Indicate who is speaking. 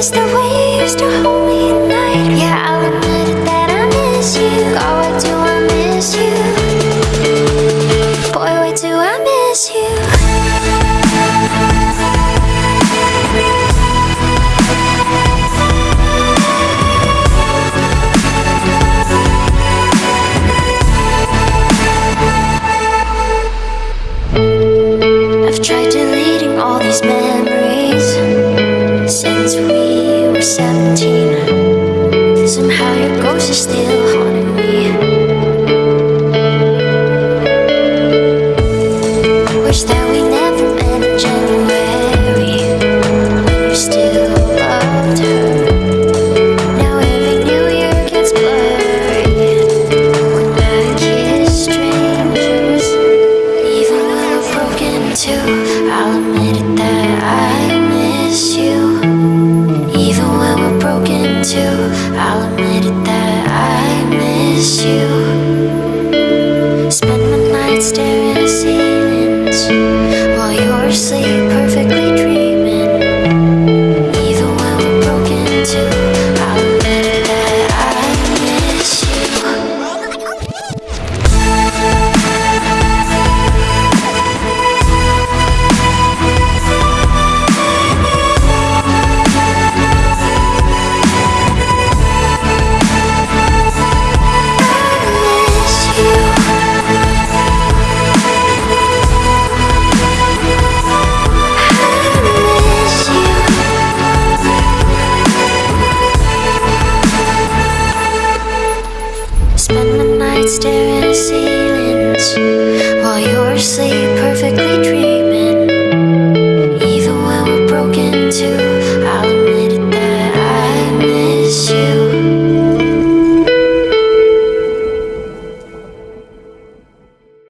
Speaker 1: is the way you used to hold me at night. Yeah. 17 Somehow your ghost is still haunting me. Wish that we never met in January. You still loved her. Now every new year gets blurry. When I kiss strangers Even I'm broken too I'll admit it. around me. staring at ceilings while you're asleep, perfectly dreaming. Even when we're broken too.